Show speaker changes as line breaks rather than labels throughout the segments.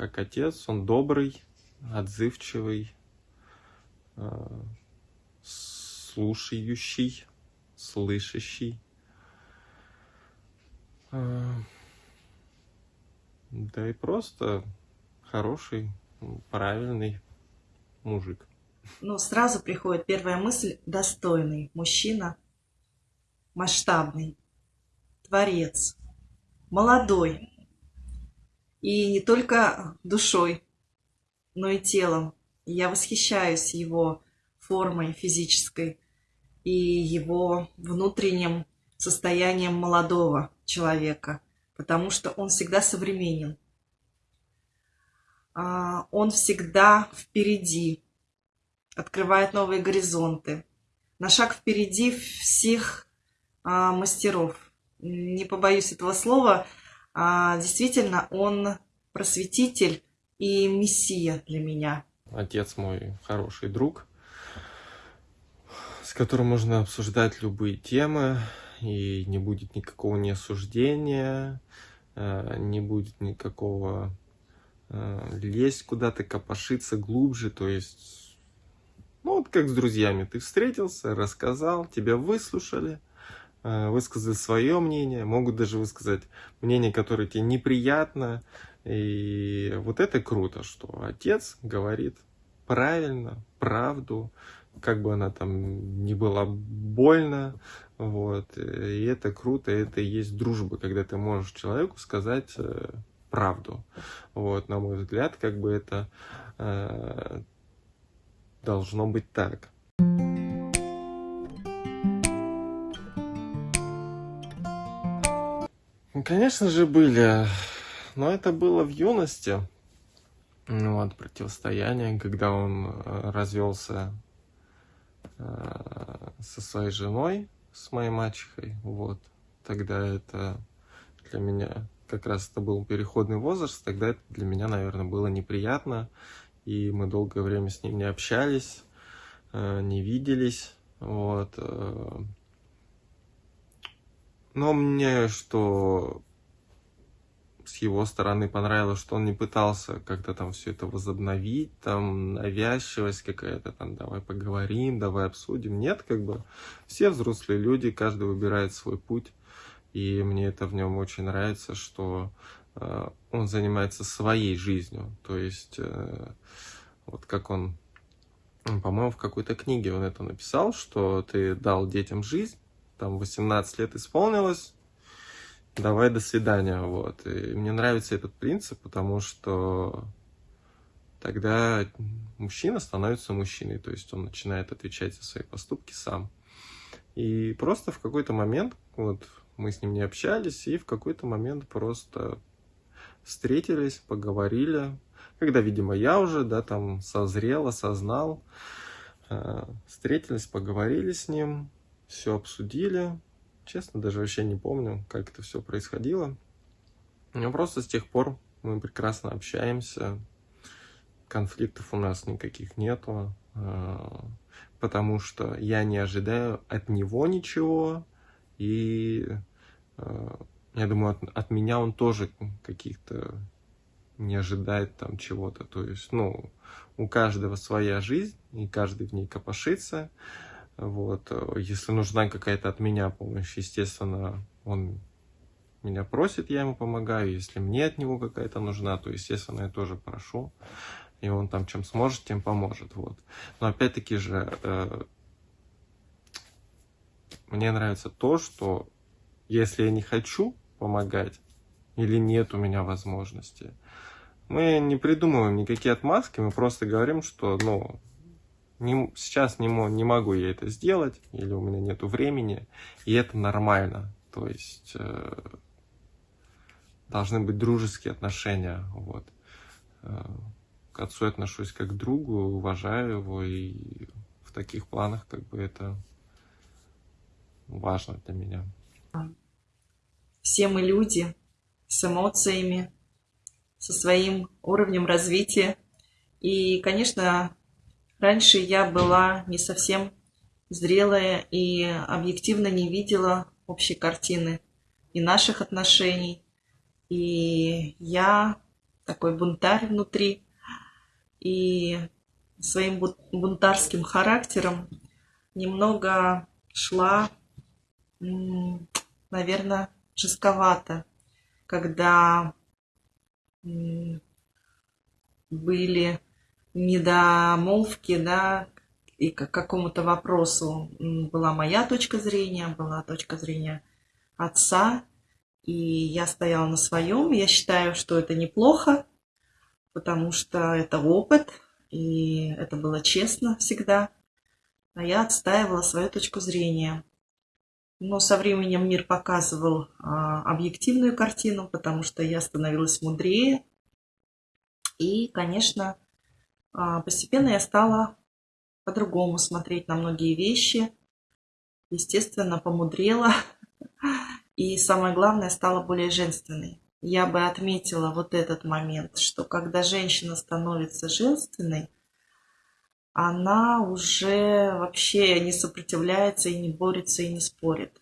как отец. Он добрый, отзывчивый, э, слушающий, слышащий. Э, да и просто хороший, правильный мужик.
Ну, сразу приходит первая мысль – достойный мужчина, масштабный, творец, молодой. И не только душой, но и телом. Я восхищаюсь его формой физической и его внутренним состоянием молодого человека, потому что он всегда современен. А, он всегда впереди, открывает новые горизонты. На шаг впереди всех а, мастеров. Не побоюсь этого слова. А, действительно, он просветитель и мессия для меня.
Отец мой хороший друг, с которым можно обсуждать любые темы, и не будет никакого неосуждения, э, не будет никакого э, лезть куда-то, копошиться глубже, то есть, ну вот как с друзьями, ты встретился, рассказал, тебя выслушали, высказали свое мнение, могут даже высказать мнение, которое тебе неприятно, и вот это круто, что отец говорит правильно, правду, как бы она там не была больно, вот, и это круто, это и есть дружба, когда ты можешь человеку сказать э, правду, вот, на мой взгляд, как бы это э, должно быть так. Конечно же, были, но это было в юности, ну, вот, противостояние, когда он э, развелся э, со своей женой, с моей мачехой, вот. Тогда это для меня, как раз это был переходный возраст, тогда это для меня, наверное, было неприятно, и мы долгое время с ним не общались, э, не виделись, вот. Но мне что с его стороны понравилось, что он не пытался как-то там все это возобновить, там навязчивость какая-то, там давай поговорим, давай обсудим. Нет, как бы все взрослые люди, каждый выбирает свой путь. И мне это в нем очень нравится, что э, он занимается своей жизнью. То есть, э, вот как он, по-моему, в какой-то книге он это написал, что ты дал детям жизнь, там 18 лет исполнилось, давай до свидания, вот. И мне нравится этот принцип, потому что тогда мужчина становится мужчиной, то есть он начинает отвечать за свои поступки сам. И просто в какой-то момент, вот мы с ним не общались, и в какой-то момент просто встретились, поговорили, когда, видимо, я уже, да, там созрел, осознал, э, встретились, поговорили с ним, все обсудили, Честно, даже вообще не помню, как это все происходило. Но просто с тех пор мы прекрасно общаемся, конфликтов у нас никаких нету, а, потому что я не ожидаю от него ничего, и а, я думаю, от, от меня он тоже каких-то не ожидает там чего-то. То есть, ну, у каждого своя жизнь, и каждый в ней копошится. Вот. Если нужна какая-то от меня помощь, естественно, он меня просит, я ему помогаю. Если мне от него какая-то нужна, то, естественно, я тоже прошу. И он там чем сможет, тем поможет. Вот. Но опять-таки же, э, мне нравится то, что если я не хочу помогать, или нет у меня возможности, мы не придумываем никакие отмазки, мы просто говорим, что, ну, не, сейчас не, не могу я это сделать, или у меня нету времени, и это нормально. То есть э, должны быть дружеские отношения. Вот. Э, к отцу отношусь как к другу, уважаю его, и в таких планах как бы это важно для меня.
Все мы люди с эмоциями, со своим уровнем развития. И, конечно, Раньше я была не совсем зрелая и объективно не видела общей картины и наших отношений. И я такой бунтарь внутри. И своим бунтарским характером немного шла, наверное, жестковато, когда были недомолвки, да, и к какому-то вопросу была моя точка зрения, была точка зрения отца, и я стояла на своем. Я считаю, что это неплохо, потому что это опыт, и это было честно всегда. А я отстаивала свою точку зрения. Но со временем мир показывал а, объективную картину, потому что я становилась мудрее. И, конечно, постепенно я стала по-другому смотреть на многие вещи. Естественно, помудрела. И самое главное, стала более женственной. Я бы отметила вот этот момент, что когда женщина становится женственной, она уже вообще не сопротивляется и не борется и не спорит.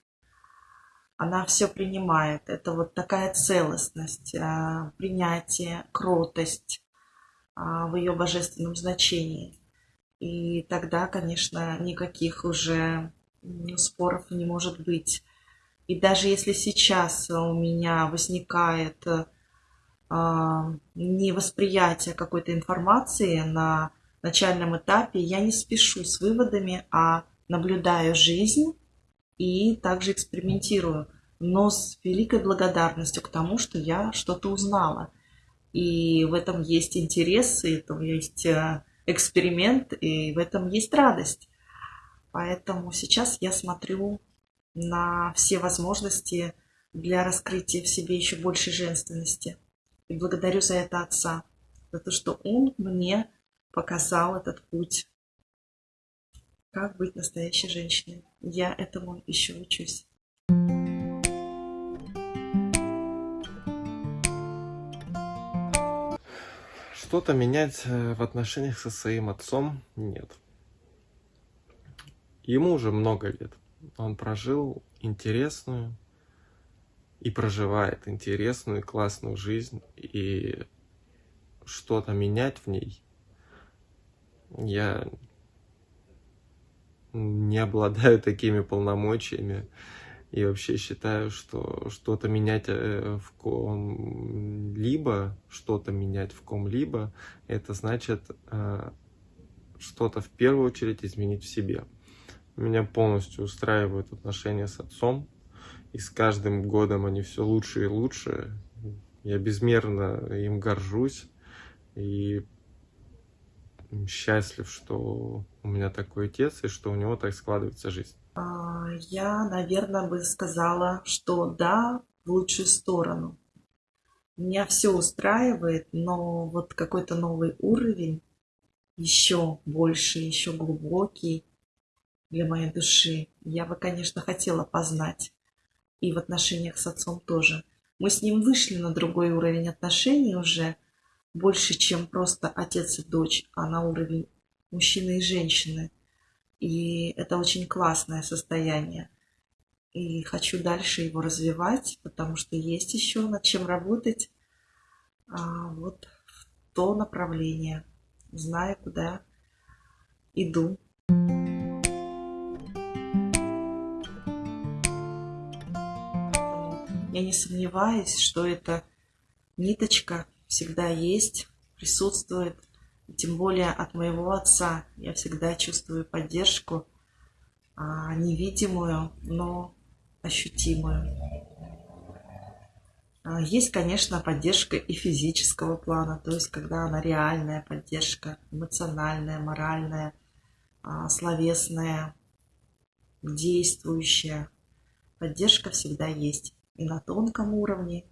Она все принимает. Это вот такая целостность, а, принятие, кротость а, в ее божественном значении. И тогда, конечно, никаких уже споров не может быть. И даже если сейчас у меня возникает э, невосприятие какой-то информации на начальном этапе, я не спешу с выводами, а наблюдаю жизнь и также экспериментирую, но с великой благодарностью к тому, что я что-то узнала. И в этом есть интерес, и в этом есть э, эксперимент, и в этом есть радость. Поэтому сейчас я смотрю на все возможности для раскрытия в себе еще большей женственности. И благодарю за это отца, за то, что он мне показал этот путь, как быть настоящей женщиной. Я этому еще учусь.
Что-то менять э, в отношениях со своим отцом нет. Ему уже много лет. Он прожил интересную и проживает интересную и классную жизнь. И что-то менять в ней я не обладаю такими полномочиями. И вообще считаю, что что-то менять э, в ком-либо, что-то менять в ком-либо, это значит э, что-то в первую очередь изменить в себе. Меня полностью устраивают отношения с отцом, и с каждым годом они все лучше и лучше. Я безмерно им горжусь и счастлив, что у меня такой отец и что у него так складывается жизнь.
А, я, наверное, бы сказала, что да, в лучшую сторону. Меня все устраивает, но вот какой-то новый уровень, еще больше, еще глубокий для моей души, я бы, конечно, хотела познать. И в отношениях с отцом тоже. Мы с ним вышли на другой уровень отношений уже, больше, чем просто отец и дочь, а на уровень мужчины и женщины. И это очень классное состояние. И хочу дальше его развивать, потому что есть еще над чем работать. А вот в то направление, зная, куда иду. Я не сомневаюсь, что эта ниточка всегда есть, присутствует тем более от моего отца я всегда чувствую поддержку, а, невидимую, но ощутимую. А, есть, конечно, поддержка и физического плана, то есть когда она реальная поддержка, эмоциональная, моральная, а, словесная, действующая. Поддержка всегда есть и на тонком уровне,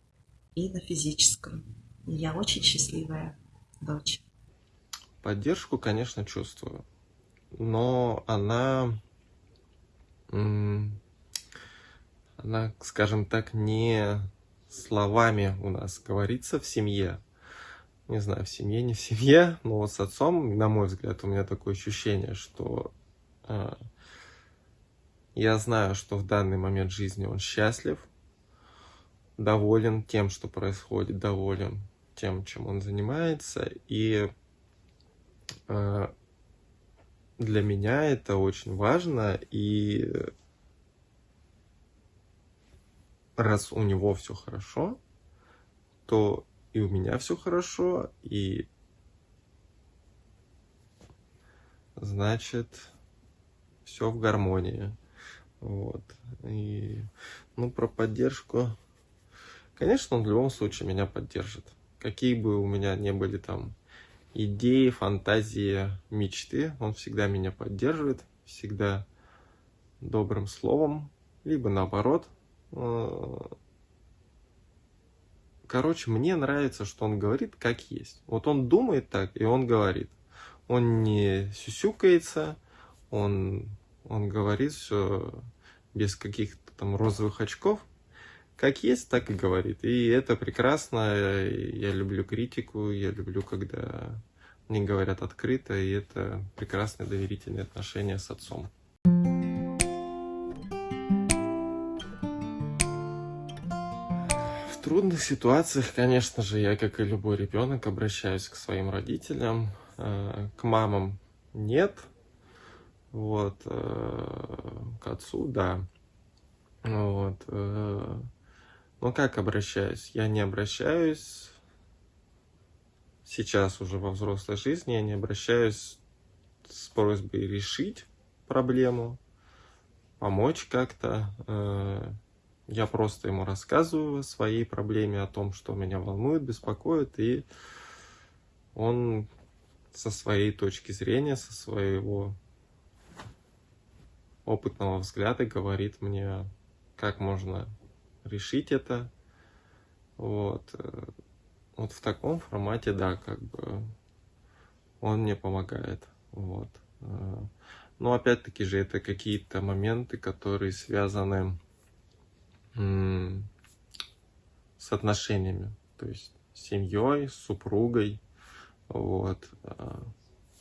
и на физическом. И я очень счастливая дочь.
Поддержку, конечно, чувствую, но она, она, скажем так, не словами у нас говорится в семье. Не знаю, в семье, не в семье, но вот с отцом, на мой взгляд, у меня такое ощущение, что э, я знаю, что в данный момент жизни он счастлив, доволен тем, что происходит, доволен тем, чем он занимается. И для меня это очень важно. И раз у него все хорошо, то и у меня все хорошо, и значит все в гармонии. Вот. И, ну, про поддержку. Конечно, он в любом случае меня поддержит. Какие бы у меня не были там идеи, фантазии, мечты, он всегда меня поддерживает, всегда добрым словом, либо наоборот. Э, короче, мне нравится, что он говорит как есть. Вот он думает так, и он говорит. Он не сюсюкается, он он говорит все без каких-то там розовых очков. Как есть, так и говорит. И это прекрасно. Я люблю критику, я люблю, когда мне говорят открыто, и это прекрасные доверительные отношения с отцом. В трудных ситуациях, конечно же, я, как и любой ребенок, обращаюсь к своим родителям, э, к мамам нет, вот, э, к отцу, да. Вот. Ну, как обращаюсь? Я не обращаюсь сейчас уже во взрослой жизни, я не обращаюсь с просьбой решить проблему, помочь как-то. Э, я просто ему рассказываю о своей проблеме, о том, что меня волнует, беспокоит, и он со своей точки зрения, со своего опытного взгляда говорит мне, как можно решить это. Вот. Э, вот в таком формате, да, как бы он мне помогает. Вот. Э, но опять-таки же это какие-то моменты, которые связаны с отношениями, то есть с семьей, с супругой. Вот. Э,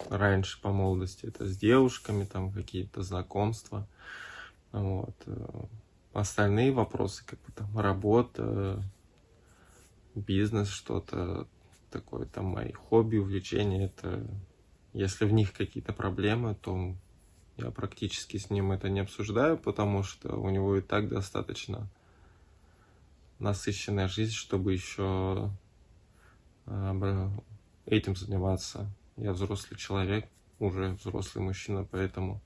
раньше по молодости это с девушками, там какие-то знакомства. Вот. Остальные вопросы, как бы там работа, бизнес, что-то такое, там мои хобби, увлечения, это если в них какие-то проблемы, то я практически с ним это не обсуждаю, потому что у него и так достаточно насыщенная жизнь, чтобы еще э, этим заниматься. Я взрослый человек, уже взрослый мужчина, поэтому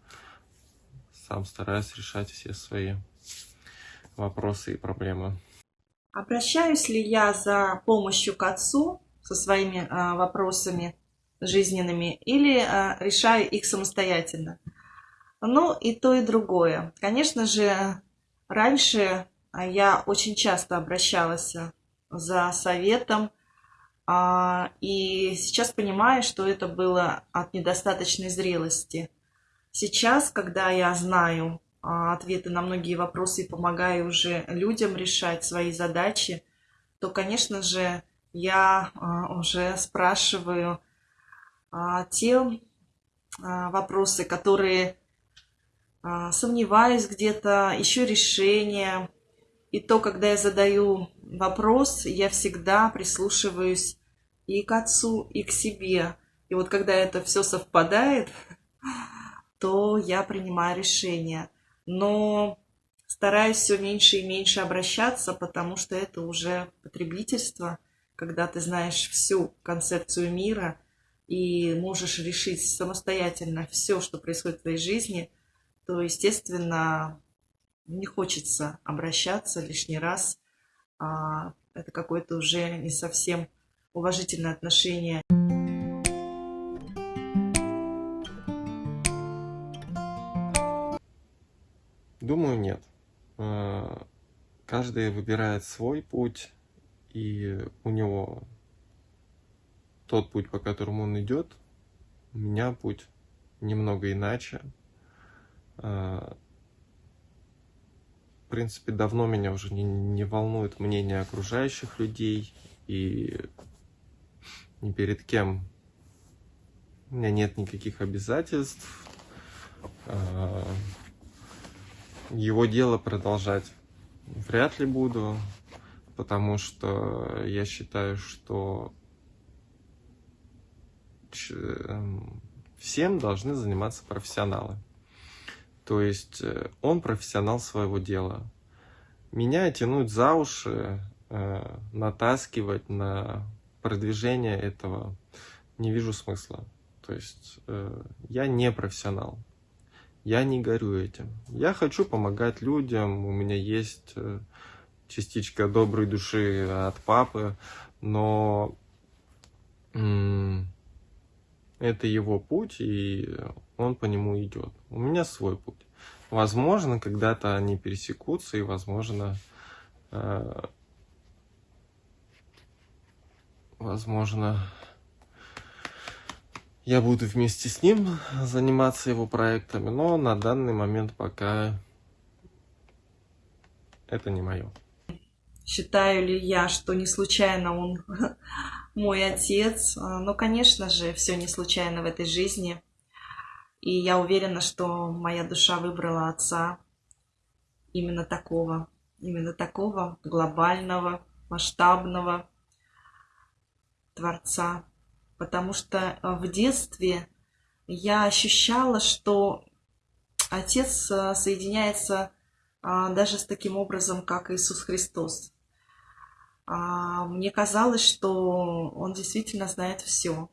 сам стараюсь решать все свои вопросы и проблемы.
Обращаюсь ли я за помощью к отцу со своими а, вопросами жизненными или а, решаю их самостоятельно? Ну, и то, и другое. Конечно же, раньше я очень часто обращалась за советом, а, и сейчас понимаю, что это было от недостаточной зрелости. Сейчас, когда я знаю ответы на многие вопросы и помогаю уже людям решать свои задачи, то, конечно же, я а, уже спрашиваю те вопросы, которые сомневаюсь где-то, ищу решение. И то, когда я задаю вопрос, я всегда прислушиваюсь и к отцу, и к себе. И вот когда это все совпадает, то я принимаю решение. Но стараюсь все меньше и меньше обращаться, потому что это уже потребительство, когда ты знаешь всю концепцию мира и можешь решить самостоятельно все, что происходит в твоей жизни, то, естественно, не хочется обращаться лишний раз. А, это какой-то уже не совсем уважительное отношение.
Думаю, нет. Э, каждый выбирает свой путь, и у него тот путь, по которому он идет, у меня путь немного иначе. Э, в принципе, давно меня уже не, не волнует мнение окружающих людей, и ни перед кем. У меня нет никаких обязательств. Его дело продолжать вряд ли буду, потому что я считаю, что эм, всем должны заниматься профессионалы. То есть э, он профессионал своего дела. Меня тянуть за уши, э, натаскивать на продвижение этого не вижу смысла. То есть э, я не профессионал. Я не горю этим. Я хочу помогать людям. У меня есть частичка доброй души от папы, но это его путь, и он по нему идет. У меня свой путь. Возможно, когда-то они пересекутся, и, возможно, э, возможно, я буду вместе с ним заниматься его проектами, но на данный момент пока это не мое.
Считаю ли я, что не случайно он мой отец? Ну, конечно же, все не случайно в этой жизни. И я уверена, что моя душа выбрала отца именно такого, именно такого глобального, масштабного Творца. Потому что в детстве я ощущала, что Отец э, соединяется а, даже с таким образом, как Иисус Христос. А, мне казалось, что он действительно знает все.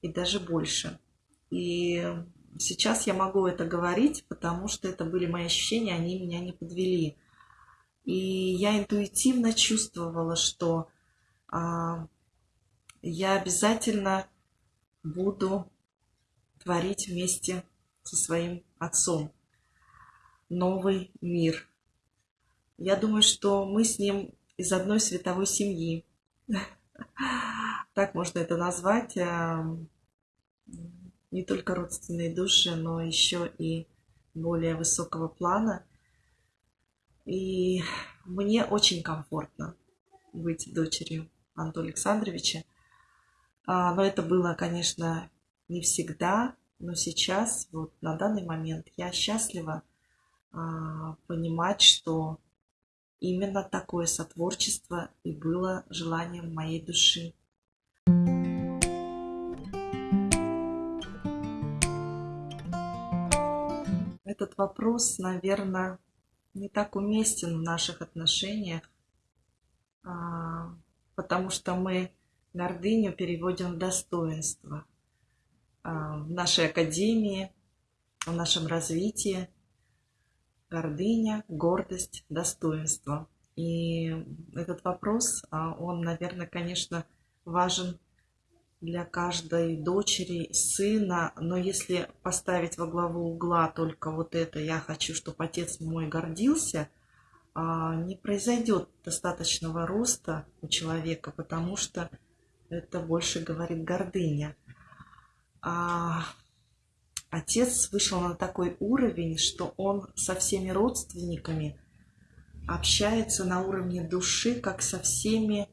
И даже больше. И сейчас я могу это говорить, потому что это были мои ощущения, они меня не подвели. И я интуитивно чувствовала, что а, я обязательно буду творить вместе со своим отцом новый мир. Я думаю, что мы с ним из одной световой семьи. Так можно это назвать. А, не только родственные души, но еще и более высокого плана. И мне очень комфортно быть дочерью Антона Александровича. А, но это было, конечно, не всегда, но сейчас, вот на данный момент, я счастлива а, понимать, что Именно такое сотворчество и было желанием моей души. Этот вопрос, наверное, не так уместен в наших отношениях, а, потому что мы гордыню переводим в достоинство. А, в нашей академии, в нашем развитии гордыня, гордость, достоинство. И этот вопрос, а, он, наверное, конечно, важен для каждой дочери, сына, но если поставить во главу угла только вот это «я хочу, чтобы отец мой гордился», а, не произойдет достаточного роста у человека, потому что это больше говорит гордыня. А отец вышел на такой уровень, что он со всеми родственниками общается на уровне души, как со всеми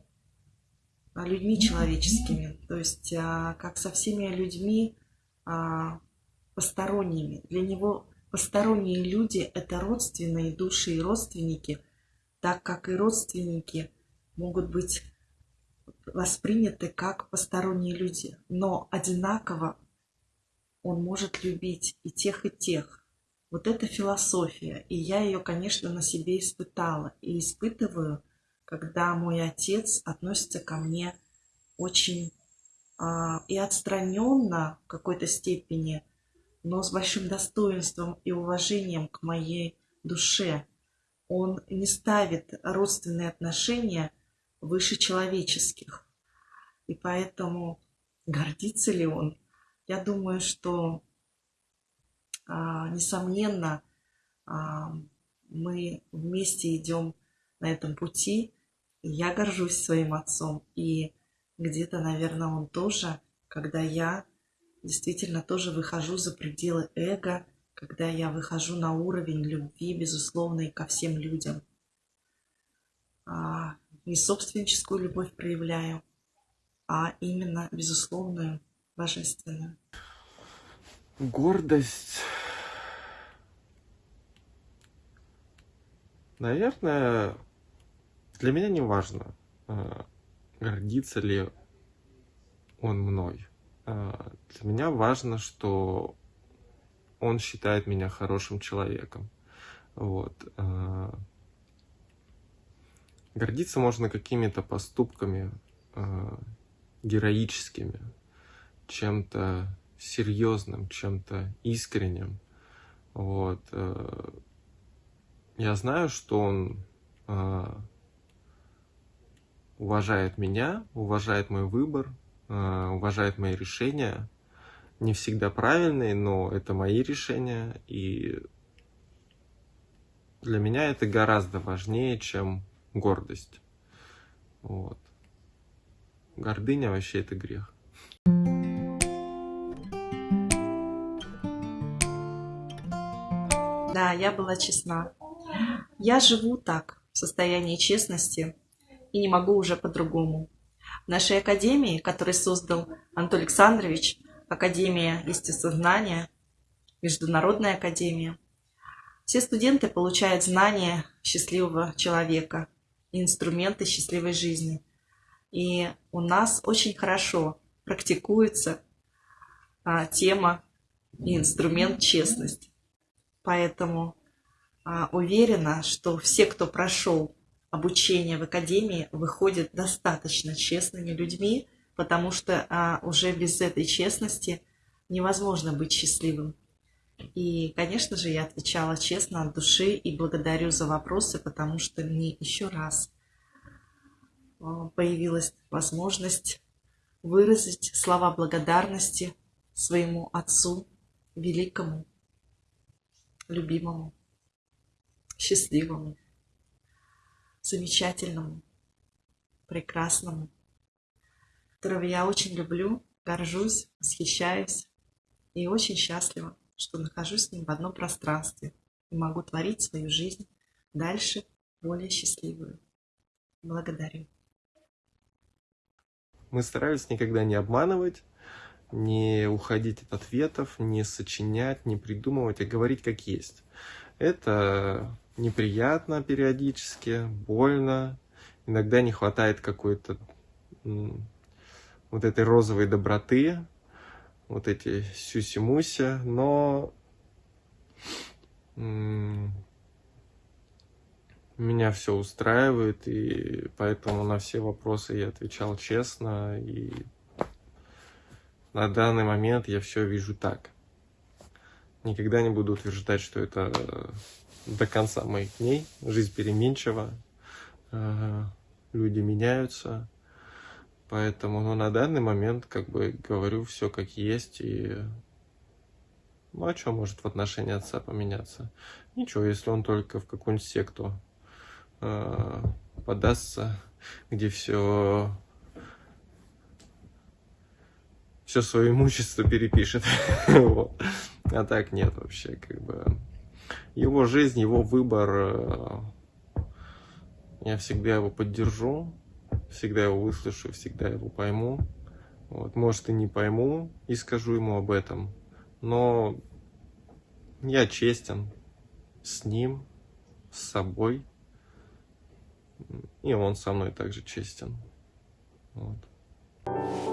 людьми человеческими, то есть а, как со всеми людьми а, посторонними. Для него посторонние люди – это родственные души и родственники, так как и родственники могут быть восприняты как посторонние люди, но одинаково он может любить и тех, и тех. Вот это философия, и я ее, конечно, на себе испытала и испытываю, когда мой отец относится ко мне очень а, и отстраненно в какой-то степени, но с большим достоинством и уважением к моей душе. Он не ставит родственные отношения выше человеческих. И поэтому гордится ли он я думаю, что, а, несомненно, а, мы вместе идем на этом пути. Я горжусь своим отцом. И где-то, наверное, он тоже, когда я действительно тоже выхожу за пределы эго, когда я выхожу на уровень любви, безусловной ко всем людям. Не собственническую любовь проявляю, а именно безусловную божественную.
Гордость. Наверное, для меня не важно, э, гордится ли он мной. А, для меня важно, что он считает меня хорошим человеком. Вот. Гордиться можно какими-то поступками а, героическими, чем-то серьезным, чем-то искренним. Вот. Я знаю, что он уважает меня, уважает мой выбор, э, уважает мои решения. Не всегда правильные, но это мои решения, и для меня это гораздо важнее, чем гордость. Вот. Гордыня вообще это грех.
Да, я была честна. Я живу так, в состоянии честности, и не могу уже по-другому. В нашей академии, которую создал Антон Александрович, Академия естествознания, Международная академия, все студенты получают знания счастливого человека инструменты счастливой жизни. И у нас очень хорошо практикуется а, тема и инструмент честность. Поэтому а, уверена, что все, кто прошел обучение в академии выходят достаточно честными людьми, потому что а, уже без этой честности невозможно быть счастливым. И, конечно же, я отвечала честно от души и благодарю за вопросы, потому что мне еще раз а, появилась возможность выразить слова благодарности своему отцу, великому, любимому, счастливому замечательному, прекрасному, которого я очень люблю, горжусь, восхищаюсь и очень счастлива, что нахожусь с ним в одном пространстве и могу творить свою жизнь дальше более счастливую. Благодарю.
Мы старались никогда не обманывать, не уходить от ответов, не сочинять, не придумывать, а говорить как есть. Это неприятно периодически, больно, иногда не хватает какой-то вот этой розовой доброты, вот эти сюси-муси, но меня все устраивает, и поэтому на все вопросы я отвечал честно, и на данный момент я все вижу так. Никогда не буду утверждать, что это до конца моих дней. Жизнь переменчива, люди меняются. Поэтому ну, на данный момент как бы говорю все как есть. И ну а что может в отношении отца поменяться? Ничего, если он только в какую-нибудь секту э, подастся, где все все свое имущество перепишет. А так нет вообще, как бы его жизнь, его выбор, э, я всегда его поддержу, всегда его выслушаю, всегда его пойму. Вот, может и не пойму и скажу ему об этом, но я честен с ним, с собой, и он со мной также честен. Вот.